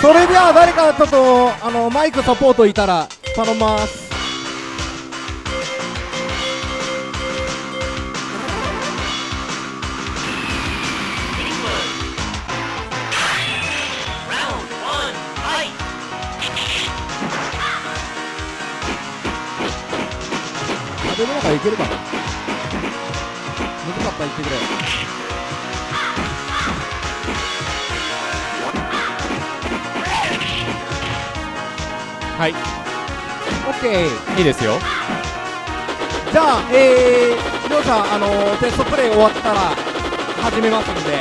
それでは誰かちょっとあのマイクサポートいたら頼みます。あでもなんかいけるかな？難かったら言ってくれはい。オッケーいいですよ。じゃあ、えー、りょうさん、あのーテストプレイ終わったら始めますんで。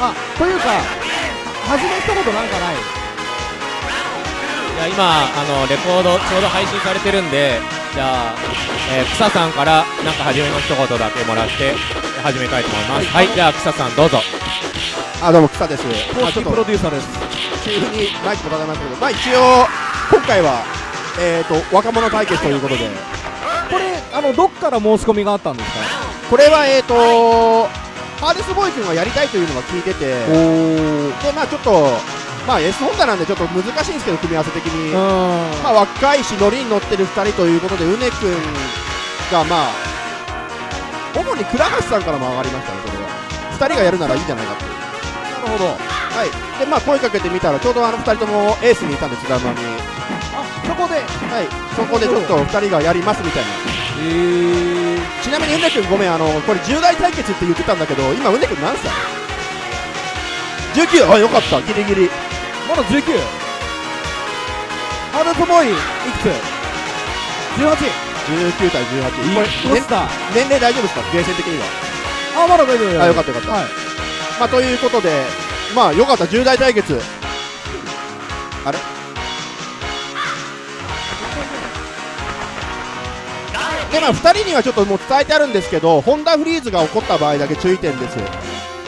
あ、というか、始めたことなんかない？いや今あのレコードちょうど配信されてるんでじゃあ、えー、草さんからなんか初めの一言だけもらって始めたいと思います。はい、じゃあ草さんどうぞ。あどうも草です。公式プロデューサーです。急にマイクもらいましたけどまあ一応今回はえーと若者対決ということで。これ、あの、どっから申し込みがあったんですか？これはえーとハーデスボーイ君がやりたいというのが聞いてて。でまあちょっとまあ S ホンダなんでちょっと難しいんですけど組み合わせ的に。うん。まあ若いしノリに乗ってる2人ということでうね君がまあ主に倉橋さんからも上がりましたねこれは2人がやるならいいんじゃないかっていうなるほど。はいでまあ声かけてみたらちょうどあの2人ともエースにいたんですガンマにあ、そこで。はいそこでちょっと2人がやりますみたいなえー、ちなみにうね君ごめんあのこれ10代対決って言ってたんだけど今うね君何歳 ?19 あよかったギリギリまだ19。ハルトボーイ、いくつ ?18。19対18これ。年齢大丈夫ですか？ゲーセン的には。あ、まだ大丈夫あよかったよかった。はい。まあということでまあよかった。10代対決。あれ？でまあ2人にはちょっともう伝えてあるんですけどホンダフリーズが起こった場合だけ注意点です。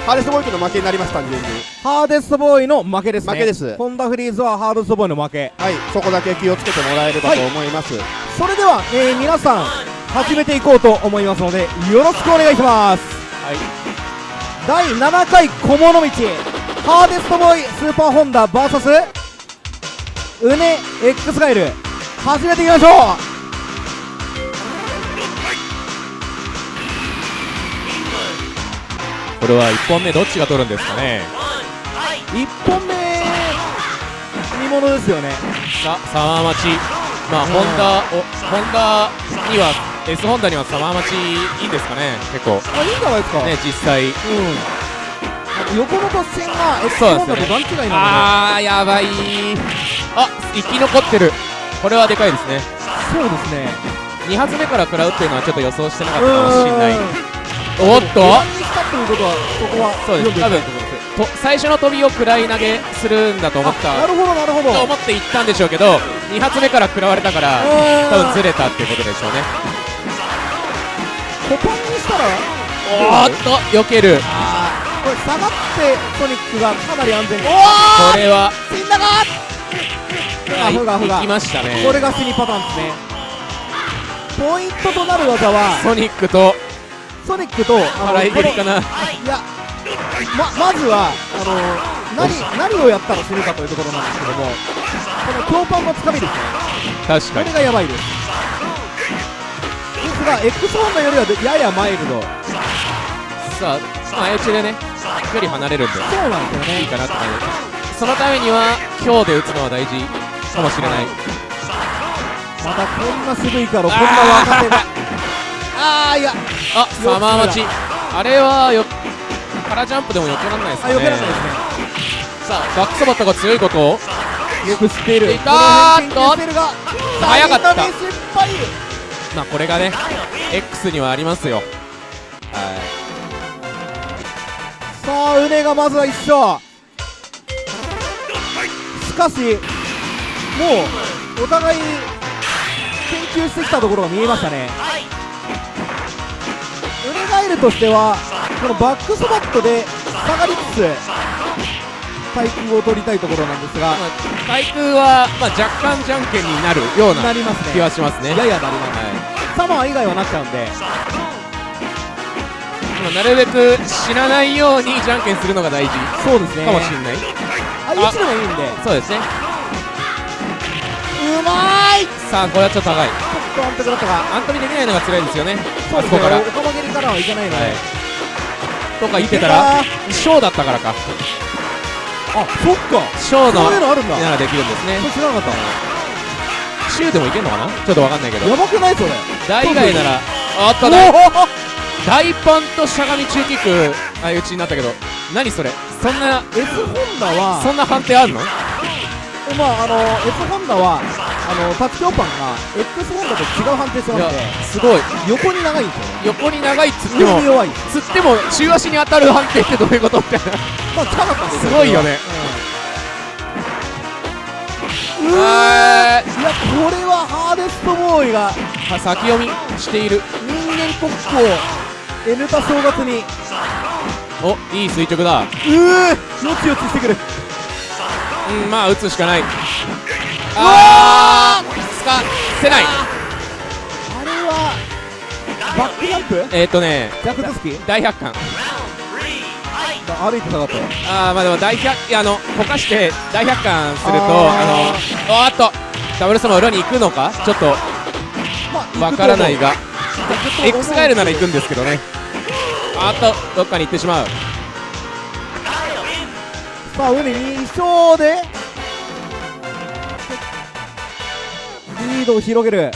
ハーレスボーイ君の負けになります単純にハーデストボーイの負けですね。負けですホンダフリーズはハーデストボーイの負け。はい。そこだけ気をつけてもらえればと思います、それでは、えー、皆さん、始めていこうと思いますので、よろしくお願いします。はい第7回小物道、ハーデストボーイスーパーホンダ VS、うね X ガイル、始めていきましょうこれは1本目どっちが取るんですかね？1本目、見ものですよね。さ沢町まあホンダおホンダには S ホンダには沢町いいんですかね。結構。あ、いいんじゃないですか。ね実際。うん。横の突線がうホンダと段違いな。あーやばい。あ生き残ってる。これはでかいですね。ので、そうですね。2発目から食らうっていうのはちょっと予想してなかったかもしれない。うん。おっと。したということは、そこはそうです。読んでいきたいと最初の飛びを食らい投げするんだと思った。なるほど、なるほど。と思って行ったんでしょうけど2発目から食らわれたからうん。多分ずれたっていうことでしょうね。コパンにしたら、おーっと避ける。これ下がってソニックがかなり安全に。これはみんながはいふがふが行きましたね。これが死にパターンですね。ポイントとなる技は、ソニックとソニックと、あ払い蹴りかな。このいや、ま、まずは、あの何、何をやったら死ぬかというところなんですけども、この強パンのつかみですね。確かにこれがやばいです。ですが、X ホンダよりはややマイルド。さあ相打ちでね距離離れるんでそうなんですよね。いいかなって感じそのためには今日で打つのは大事かもしれないまたこんな渋いから、こんな若手が。あー、いや、あサマー待ちあれはよ空ジャンプでも避けられないですねよけられないですね。バックソバットが強いことをよく知っている。いたーっと早かったまあこれがね X にはありますよはいさあ、うねがまずは一勝。しかし、もう、お互い研究してきたところが見えましたね。ウネガエルとしては、このバックスバットで下がりつつ、対空を取りたいところなんですが、まあ対空は、まあ、若干じゃんけんになるようななりますね。気はしますね。ややなります。はサマー以外はなっちゃうんで。まあなるべく死なないようにじゃんけんするのが大事そうですね。かもしれない。あいつでもいいんで。そうですね。うまい！さあこれはちょっと高い。ちょっと安定だったかアントミできないのが辛いですよね。そうですね。あそこから。おかま蹴りからはいけないので、はい。とか言ってたらショーだったからかあそっか。ショーのそういうのあるんだ。ならできるんですね。それ知らなかった。シューでもいけんのかな？ちょっとわかんないけど。やばくないそれ。大以外ならあったお大パンとしゃがみ中キック。相打ちになったけど。何それ？そんな S ホンダは。そんな判定あんの？まああの S ホンダはあのタッチパンが X ホンダと違う判定していやましてすごい。横に長いんですよ。ね横に長いっつっても弱い。つっても中足に当たる判定ってどういうことみたいな。まあ近かったんですごいよね。うん。い。やこれはハーデストボーイがー先読みしている。人間国宝 N タ正月に。おいい垂直だ。うー。よちよちしてくる。うんまあ打つしかないあーつかせない。あれはバックジャンプ？えっ、ー、とね逆手つき大百貫。歩いて下がったあーまあでも大百いやあのこかして大百貫するとああのおーっとダブルスの裏に行くのか？ちょっとまあわからないが。X ガエルなら行くんですけどね。あーっとどっかに行ってしまう。さあ海2勝でリードを広げる。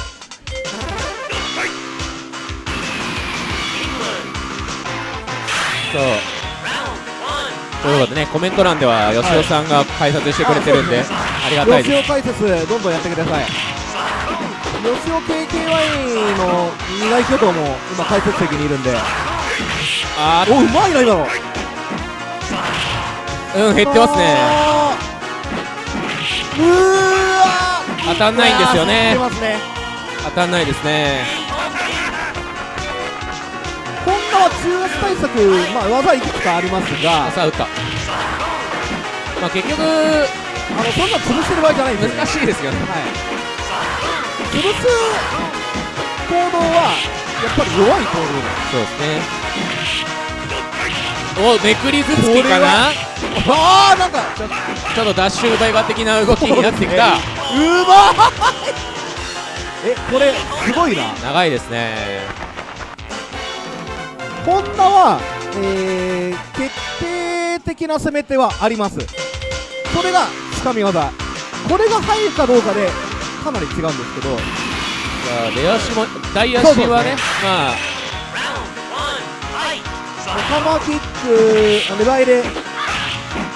そう。ということでねコメント欄では吉尾さんが解説してくれてるんで、あそうありがたいです。吉尾解説どんどんやってください。吉尾 KKY の苦い巨頭も今解説席にいるんで。あー。おうまいな今の。うん減ってますね。うーわ当たんないんですよね。ね。当たんないですね。ホンダは中圧対策、まあ、技いくつかありますが。さあ打った。まあ結局あのそんな潰してる場合じゃないんですよ、難しいですよね。はい、潰す行動はやっぱり弱い行動。そうですね。おめくりずつきかな？ああなんかちょっと。ダッシュ奪い場的な動きになってきた、うまい。えこれすごいな。長いですね。ホンダは、えー、決定的な攻め手はあります。それがつかみ技。これが入るかどうかでかなり違うんですけど。出足も大足そうそうねはねまあ。オカマキックあレバイレ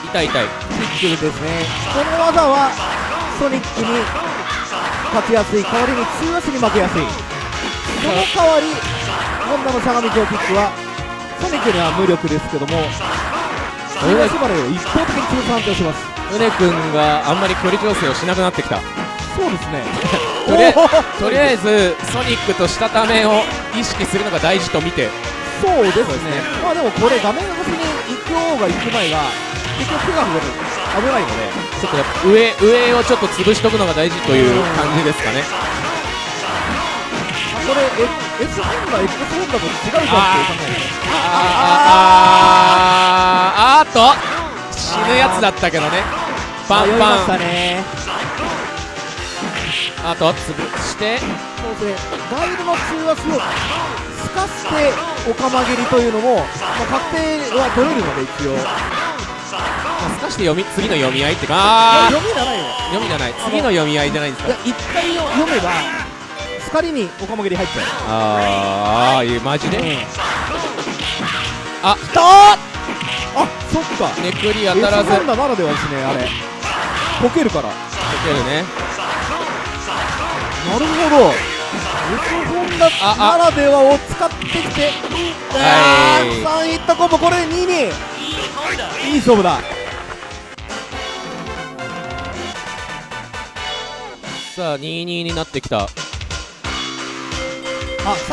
痛い痛い。キックですね。この技はソニックに勝ちやすい代わりに中足に負けやすい。その代わりホンダのしゃがみ上キックはソニックには無力ですけども中足払いを一方的に潰す判定をします宗君があんまり距離調整をしなくなってきた。そうですね。とりあえおー。とりあえずソニックとしたためを意識するのが大事と見て。そうですね。まあでもこれ画面越しに行く方が行く前が結局手が触れる危ないのでちょっとやっぱ上上をちょっと潰しとくのが大事という感じですかね。あこれえ S ホンダ X ホンダと違うじゃんっていう考え。あーあーあーあーっと死ぬやつだったけどねパン迷いましパンたねあと潰してそうですねガイルの中足をすかしておかま蹴りというのも、まあ、確定は取れるので一応かして読み次の読み合いってか？読みじゃないよ。読みじゃない。次の読み合いじゃないんですか？いや一回読めば光におかま蹴り入っちゃう。あーあーいうマジで？あきたー！あそっか。ネクリ当たらず。S ホンダならではですねあれ。溶けるから。いけるね。なるほど。ダああならではを使ってきて。あー3ヒットコンボこれで2に。いい勝負ださあ22になってきた。あさ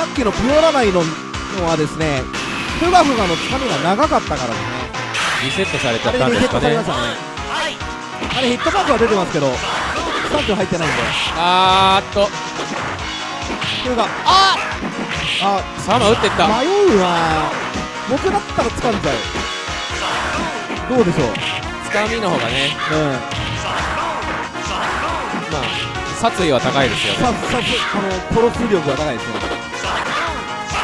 っきのピオラナイののはですねフガフガのつかみが長かったからですね。リセットされちゃったんですかね。あれヒットマークは出てますけどスタンプ入ってないんで。あーっと。ってるがああサーマ打ってった。迷うな。僕だったら掴んじゃう。どうでしょう？つかみの方がね。うん。まあ殺意は高いですよね。ささあの殺す力が高いですね。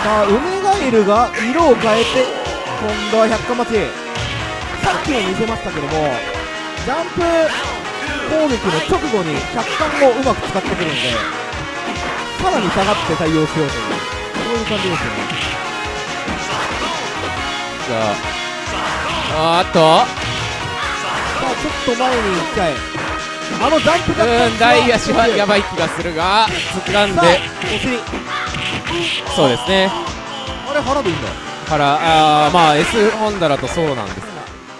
さあ梅ガエルが色を変えて今度は百花町さっきも見せましたけどもジャンプ攻撃の直後に百冠をうまく使ってくるのでさらに下がって対応しようというそういう感じですよね。さああーっと。さあちょっと前に行っちゃえあのジャンプがうん大足はやばい気がするが掴んで。お尻そうですね。あれ腹でいいんだ。からあーまあ S ホンダだとそうなんです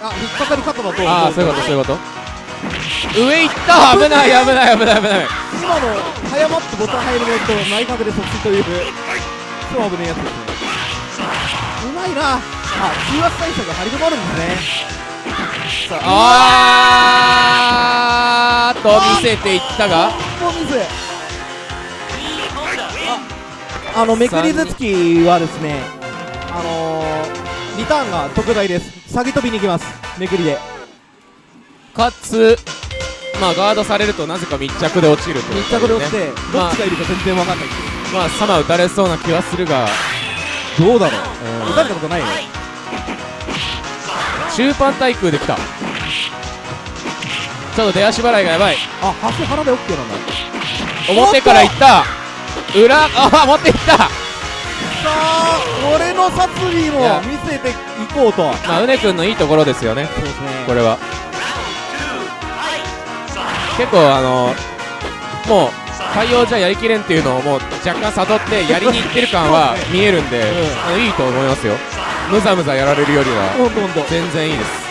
あ引っかかり方だとああそういうことそういうこと。上行った危ない危ない危ない危ない。今の早まってボタン入るのと内角で即死という超危ねえやつですね。うまいな。あ中圧対策が張り止まるんですねあ。ーっと見せていったが。ああのめくり頭突きはですねあのー、リターンが特大です。下げ飛びに行きます。めくりで。かつまあガードされるとなぜか密着で落ちるという密着で落ちてどまあっちがいるか全然わかんないっていう。まあサマ打たれそうな気はするが、どうだろう。うん打たれたことないよ中パン対空できた。ちょっと出足払いがやばい。あ橋腹で OK なんだ。表から行った。裏あ持っていった。さあ俺の殺意も見せていこうと。まあうねくんのいいところですよね。そうですね。これは。結構あのもう対応じゃやりきれんっていうのをもう若干悟ってやりにいってる感は見えるんで、うん。あのいいと思いますよむざむざやられるよりは全然いいです。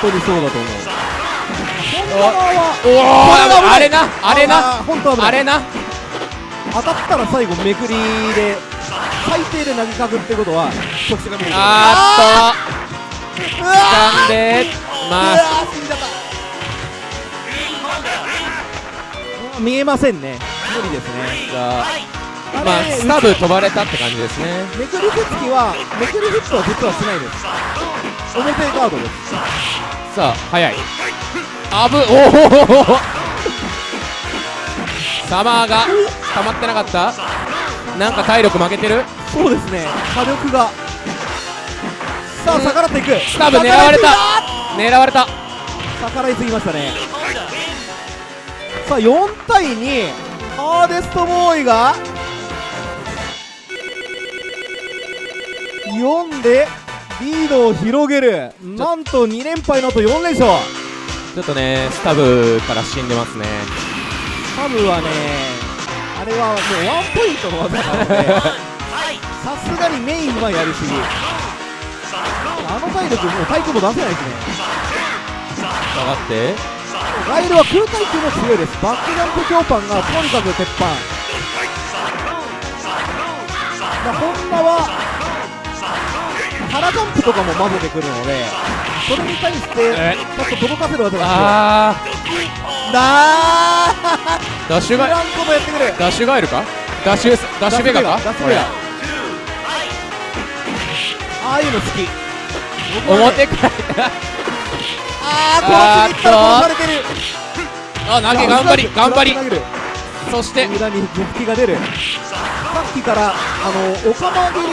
本当にそうだと思う。おおあれなあれなあれな。当たったら最後めくりで最低で投げかくってことは直視が見える。あーっうとわ掴んでーまあうわー死んじゃった。うん見えませんね。無理ですね。があれまあスタブ飛ばれたって感じですね。めくり手つきはめくりヒットは実はしないです。表ガードです。さあ早い。あぶおおサマーが溜まってなかった？なんか体力負けてる？そうですね。火力が。さあうん。逆らっていく。スタブ狙われた。狙われた。逆らいすぎましたね。さあ4対2ハーデストボーイが4でリードを広げる。なんと2連敗の後4連勝。ちょっとねスタブから死んでますね。サムはねあれはもうワンポイントの技なので さすがにメインはやりすぎ。あの体力もう対空も出せないですね。下がって。ガイルは空対空も強いです。バックジャンプ強パンがとにかく鉄板。まあホンダは腹ジャンプとかも混ぜてくるのでそれに対してえ。ちょっと届かせる技があ強いだー。ー。ダッシュが。知らんことやってくる。ダッシュガエルか？ダッシュダッシュベガか？ダッシュベガ。こああいうの好き。表からあー殺しに行ったら殺されてる。あ投げ頑張り頑張り。そして。裏に続きが出る。さっきからあのオカマ切り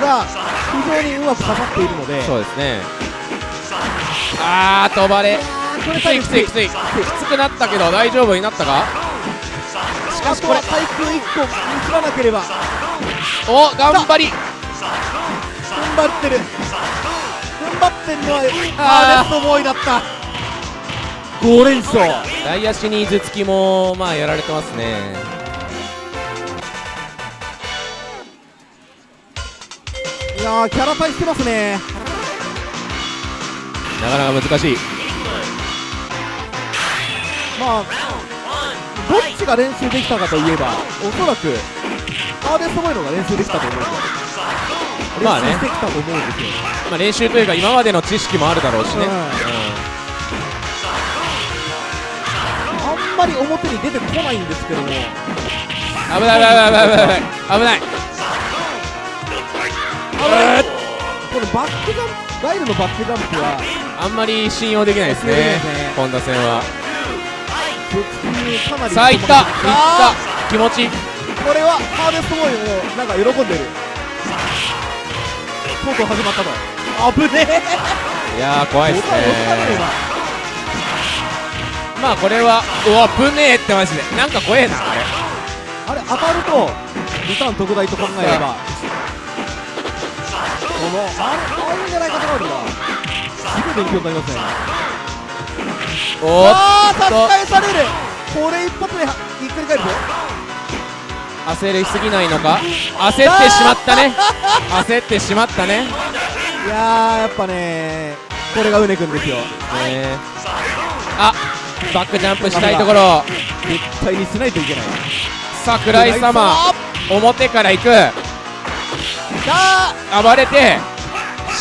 が非常にうまく刺さっているので。そうですね。あー飛ばれ。きついきついきつい。きつくなったけど大丈夫になったか？しかしこれ対空1個ミスらなければ。お頑張り。踏ん張ってる。踏ん張ってるのはあー。アーネストボーイだった。5連勝大足に頭突きもまあやられてますねやーキャラ対してますね。なかなか難しい。まあどっちが練習できたかといえばおそらくアーネストボーイの方が練習できたと思うんでまあね。練習してきたと思うんですよ。まあ練習というか今までの知識もあるだろうしね、うん。うあんんまり表に出てこないんですけども。危ない危ない危ない危ない危ないこのバックジャンプガイルのバックジャンプはあんまり信用できないですね本田戦は。さあいった。いっあた。気持ち。これはハーデストボーイもなんか喜んでる。とうとう始まったと。危ねえ。いやー怖いですね。まあこれはうわぶねえってマジで。なんか怖えなあれ。今あれ当たるとリターン特大と考えればこのあれあるんじゃないかとなるなすごい勉強になりますね。おーっああ差しされるこれ一発ではひっくり返るぞ。焦りすぎないのか？焦ってしまったね。焦ってしまったね。ねいやーやっぱねこれがうねくんですよ。えあバックジャンプしたいところ。絶対にしないといけない。桜井様。表から行くあ暴れて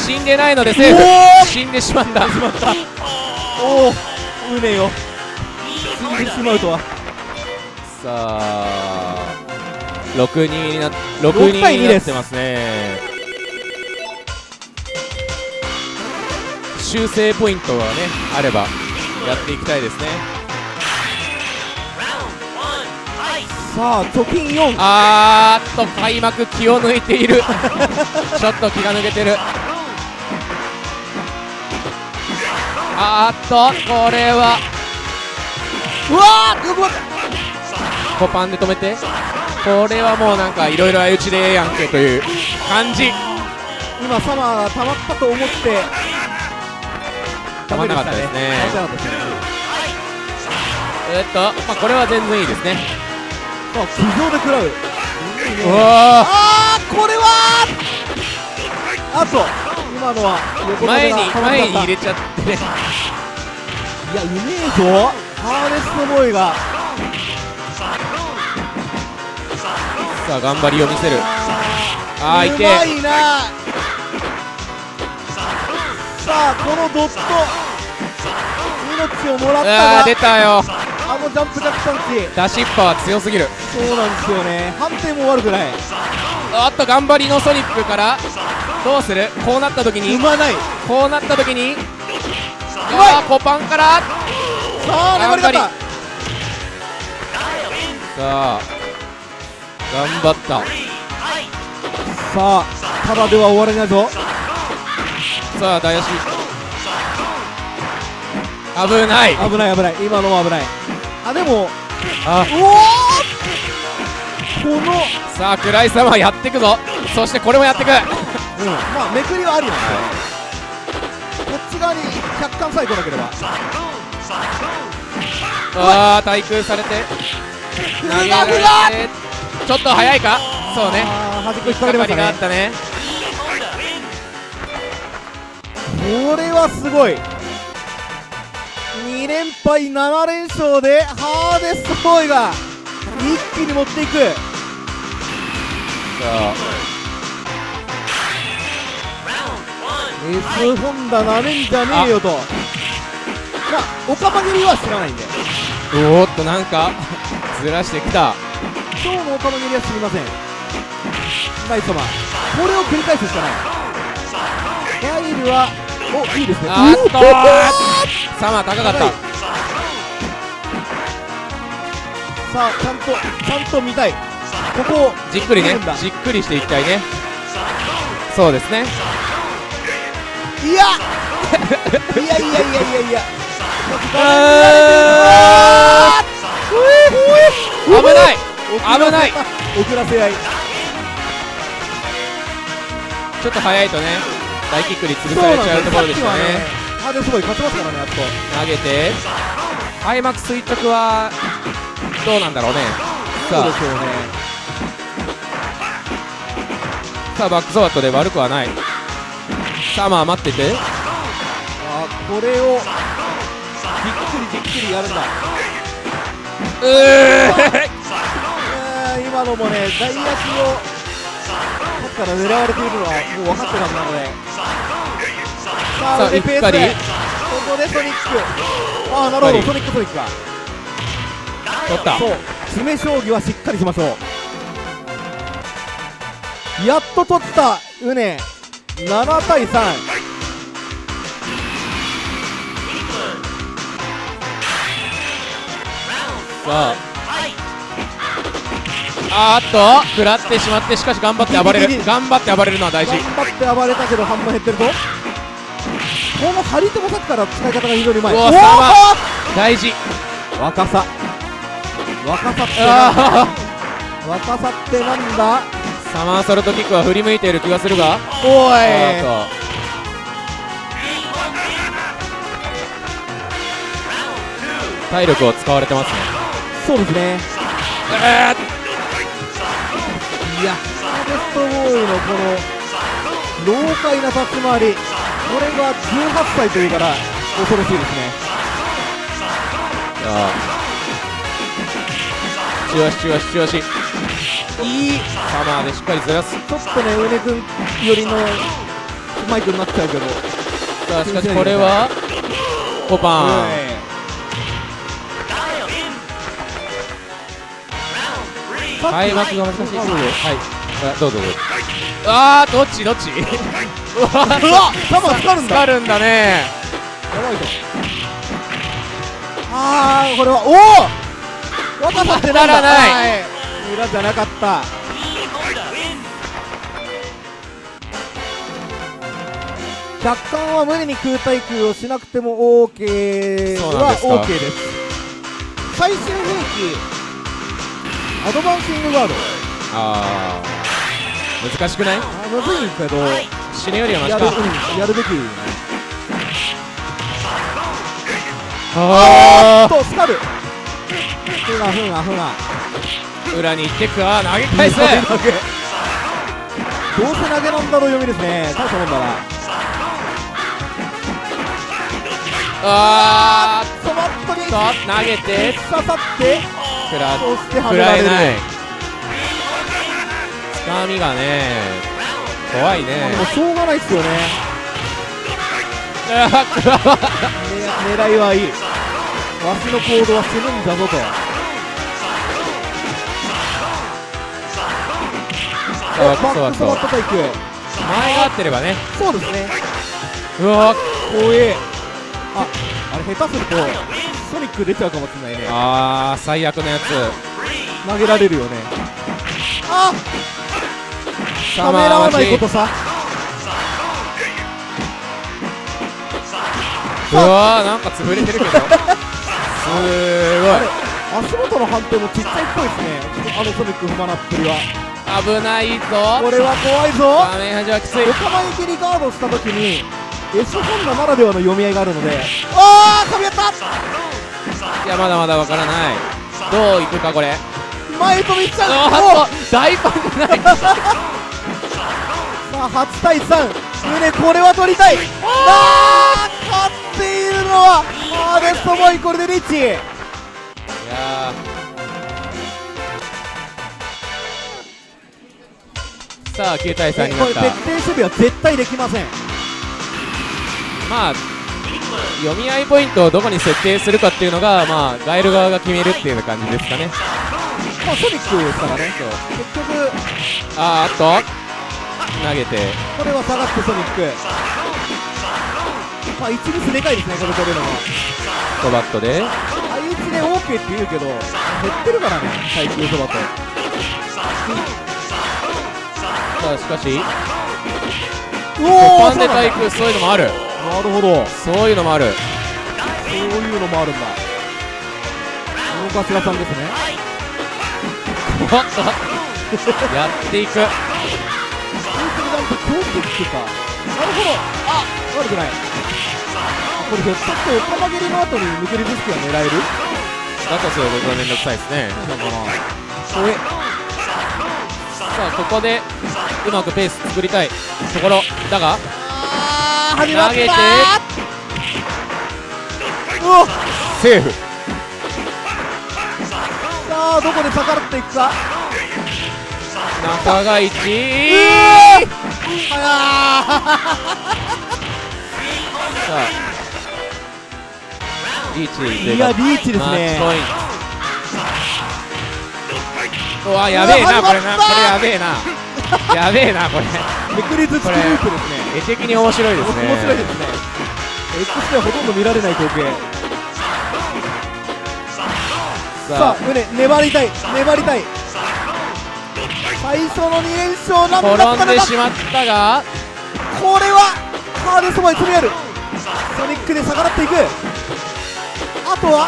死んでないのでセーフ。死んでしまった。おおうねよ死んでしまうとは。さあ6人にな66人対2ですになってますね。修正ポイントがねあればやっていきたいですねさあ貯金4あーっと開幕気を抜いている。ちょっと気が抜けてる。あーっとこれは。うわーよくわかコパンで止めて。これはもうなんかいろいろ相打ちでええやんけという感じ。今サマーが溜まったと思って。溜まんなかったですね。溜まんなかったですね。えーっとまあこれは全然いいですねさあ苦情で食らう。あー。これはあと今のは横ー前に前に入れちゃってね。いやうめえぞハーネストボーイが。さあ頑張りを見せる。あーいてうまいな。さあこのドット命をもらったが出たよあのジャンプジャックパンチダシッパは強すぎる。そうなんですよね。判定も悪くない。おっと頑張りのソニックからどうする？こうなった時に。うまない。こうなった時に。まい。あーコパンから。さあ粘り方さあ頑張った。さあただでは終われないぞ。さあ大足危ない。危ない危ない。今のは危ないあでもあ。うおーこのさあ暗い様やってくぞ。そしてこれもやってく。うん。まあめくりはありなんですよこっち側に客観さえ来なければ。ああ対空されて。投げられて。ちょっと早いか？そうね。あー端っこ引っかかりがあねったね。これはすごい2連敗7連勝でハーデストボーイが一気に持っていく。さあ。S ホンダなめんじゃねえよと。まあオカマ蹴りは知らないんで。おーっとなんかずらしてきた。今日のオカマ蹴りは知りません。ナイス様。これを繰り返すしかない。ガイルはおいいですね。あーっとサマー高かった。さあちゃんとちゃんと見たい。ここをじっくりねじっくりしていきたいね。そうですね。いや！いやいやいやいやいや。あ危ない。危ない。遅らせ合い。ちょっと早いとね大キックに潰されちゃうところでしたねハーデスボーイ勝ちますからねやっと。投げて。開幕垂直はどうなんだろうね。さあ。そうでね。さあバックソワットで悪くはない。サマー待ってて。あこれをじっくりじっくりやるんだ。うーえー今のもね外野手をこから狙われているのはもう分かってたはずなのでささあうっかここでソニック。ああなるほど、ソニックソニックが取った。そう。詰将棋はしっかりしましょう。やっと取ったウネ7対3さあ。あーっと。食らってしまってしかし頑張って暴れる。頑張って暴れるのは大事。頑張って暴れたけど半分減ってるぞこの張り手もさっきから使い方が非常にうまい。大事。ー若さ。若さって若さってなんだ？ーサマーソルトキックは振り向いている気がするが。おい。体力を使われてますね。そうですね。えいやストボーイのこの老快な立ち回りこれが18歳というから恐ろしいですね。ー、さあ。チュワシチュワシチュワシい。いサマーでしっかりずらすちょっとね上根君寄りのマイクになっちゃうけど。さあしかしこれはコパン。開幕が難しい。はい。あどうぞどうぞ。あーどっちどっち？うわうわサマーかかるんだ。かるんだね。やばいぞあーこれはおお若さってならない。はい。裏じゃなかった。客観は無理に空対空をしなくても OK はそうなんですか。OK です。最終兵器。アドバンシングガード。あー。難しくない？あむずいけど死ぬよりはマシやる,、かうん、やるべき。あとスカルふがふがふがー裏に行ってくわ。投げ返す。どうせ投げなんだろう読みですね。大したもんだな。あそバットにーっと投げて。刺さって。食らえない。つかみがね怖いね。でもしょうがないっすよね。狙いはいい。わしの行動は死ぬんだぞと。そうバッそうそうクスバット対空前が合ってればね。そうですね。うわ。怖え。ああれ下手するとソニック出ちゃうかもしれないね。あー最悪のやつ。投げられるよね。あサためらわないことさ。うわーなんか潰れてるけど。すごい。足元の判定もちっちゃいっぽいですね。あのソニック踏まなっぷりは。危ないぞ。これは怖いぞ。画面端はきつい。横前切りガードした時に S ホンダならではの読み合いがあるので。ああ噛み合った。いやまだまだわからない。どういくかこれ。前飛びちゃう。大パンじゃないさあ8対3胸これは取りたい。あー。勝っているのはハーベストボーイこれでリッチ。いやー。さあ9対3になった。これ徹底守備は絶対できません。まあ読み合いポイントをどこに設定するかっていうのがまあガエル側が決めるっていう感じですかね。まあソニックですからね。結局あーっと投げて。これは下がってソニック。まあ1ミスでかいですねこれ取れるのは。ストバットで。相打ちで OK って言うけど減ってるからね耐久そばとさあしかし。おーンで対空そういうのもある。なるほどそういうのもある。そういうのもあるんだ。大頭さんですね。やっていく本当になんか強敵っていうか。なるほど。あ悪くない。あこれひょっとしてオカマ蹴りの後に抜けるブスキは狙える？だとするとこれめんどくさいですね。そうなのかな。これさあここでうまくペース作りたいところ。だが。あー始まった。投げて。うおセーフ。さあどこで逆らっていくか。中が1うあさあリーチいやリーチですね。うわやべえなこれなこれやべえな。やべえなこれ。めくりずつループですね。絵的に面白いですね。面白いですね。X ではほとんど見られない光景。ささあ胸粘りたい粘りたい最初の2連勝なんだあったのか。転んでしまったがこれはハーデそばに詰め寄るソニックで逆らっていく。あとは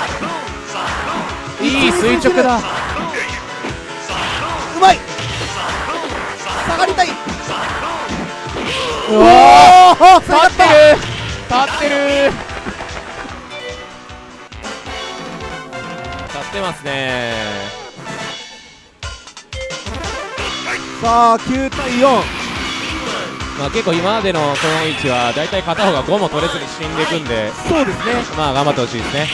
いい垂直だ。うまい。下がりたい。うおわお立ってる。立ってる。立ってますねさあ9対4まあ結構今までのこの位置は大体片方が5も取れずに死んでいくんで。そうですね。まあ頑張ってほしいですね。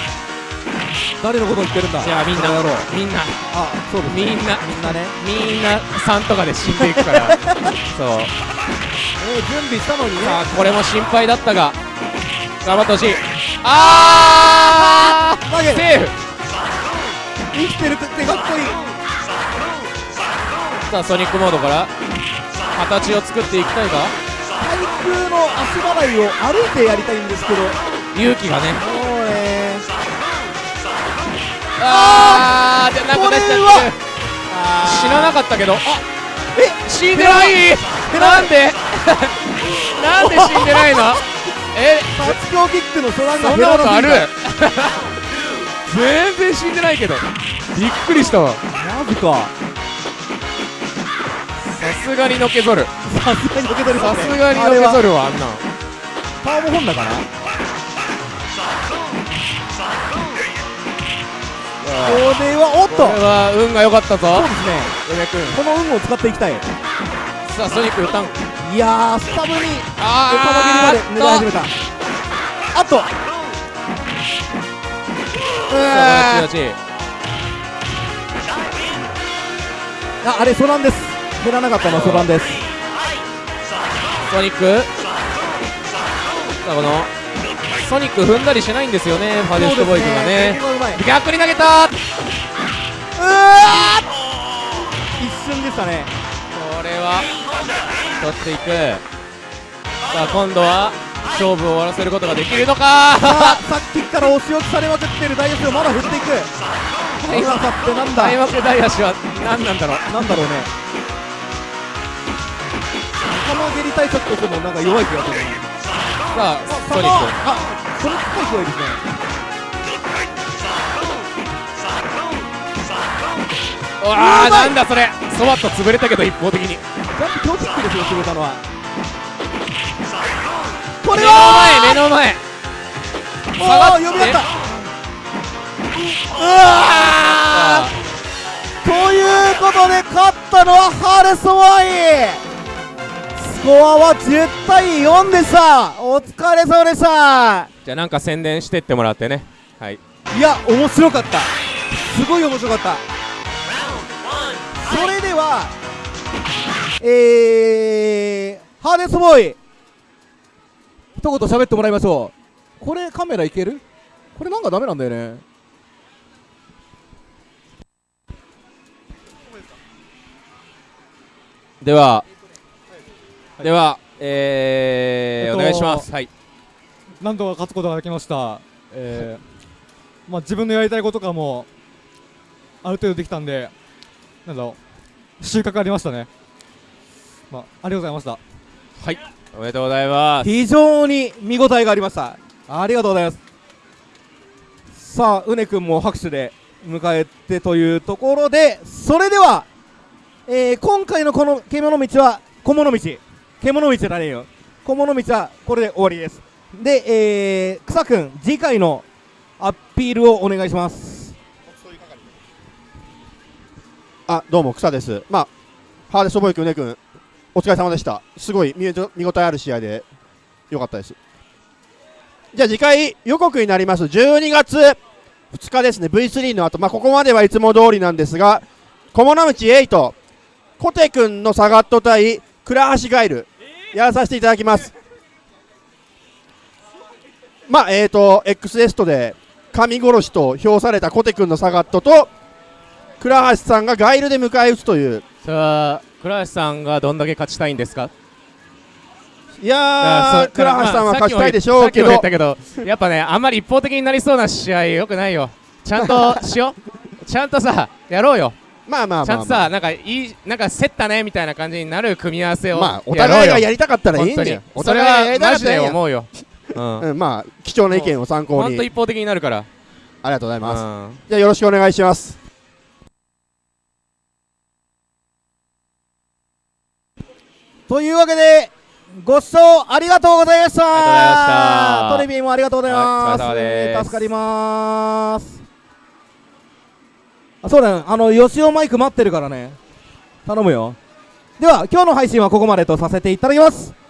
誰のことを言ってるんだ？じゃあみんなみんな。あそうですね。みんな。みんなね。みんな3とかで死んでいくから。そう。えー、準備したのにね。さあこれも心配だったが頑張ってほしい。あー！投げる。セーフ。生きてるってかっこいいさあソニックモードから。形を作っていきたいが対空の足払いを歩いてやりたいんですけど。も勇気がね。うねあーじゃなくなっちゃって死ななかったけど。あえ死んでない。なんで？なんで死んでないの？え？発狂キックのそんなことある？全然死んでないけど。びっくりしたわ。マジか。さすがにのけぞる。さすがに受け取りさますがにのけぞるわあんな。んパワーモホンダかな？これはおっと。これは運が良かったぞ。そうですね。梅君この運を使っていきたい。さあソニック歌う。いやースタブにあ横曲げにまで狙い始めた。あっと。うさわああれソランです減らなかったのはソランです。ソニック。さあこのソニック踏んだりしないんですよね。ファデストボーイ君がね。逆に投げた。うわー一瞬でしたね。これは取っていく。さあ今度は勝負を終わらせることができるのか。さっきから押し置きされまくってるダイヤスがまだ振っていく。今さってなんだ。開幕大足は何なんだろう。なんだろうね玉蹴り対策としてもなんか弱い気がするさあソニックあソニック対強いですねうわーなんだそれそばっと潰れたけど一方的にジャンプ強キックですよ決めたのはこれは目の前目の前下がって呼び合ったうわーということで勝ったのはハレソワイコアは10対4でしたお疲れ様でした。じゃあなんか宣伝してってもらってね。はい。いや面白かった。すごい面白かった。それではえー、ハーネスボーイ一言喋ってもらいましょう。これカメラいける？これなんかダメなんだよね。ではではえーえっとお願いします。はい。なんとか勝つことができました、えーまあ、自分のやりたいこととかもある程度できたんで、なんだろう、収穫ありましたね、まあ、ありがとうございました。おめでとうございます。非常に見応えがありました。ありがとうございます。さあうねくんも拍手で迎えてというところでそれでは、えー今回のこの獣道は小物道獣道じゃねよ。小物道はこれで終わりです。で、えー、草くん次回のアピールをお願いします。あどうも草です。まあハーデストボイ君ね君お疲れ様でした。すごい見見応えある試合でよかったです。じゃあ次回予告になります。12月2日ですね。V3 の後。まあここまではいつも通りなんですが小物道8コテ君のサガット対倉橋ガイル。やらさせていただきます。まあえーと X エストで神殺しと評されたコテ君のサガットと倉橋さんがガイルで迎え撃つという。さあ倉橋さんがどんだけ勝ちたいんですか？いやー倉橋さんはまあ勝ちたいでしょうけど、けどやっぱねあんまり一方的になりそうな試合よくないよ。ちゃんとしよう。ちゃんとさやろうよまあまあちゃんとさなんかいいなんか競ったねみたいな感じになる組み合わせをまあお互いがやりたかったらいいんだよ。お本当に。それ互いがマジで思うよ。うん。うん、まあ貴重な意見を参考に。ほんと一方的になるから。ありがとうございます、うん。じゃあよろしくお願いします。というわけでご視聴ありがとうございました。トレビーもありがとうございます、助かります。あそうだねあの吉尾マイク待ってるからね。頼むよ。では今日の配信はここまでとさせていただきます。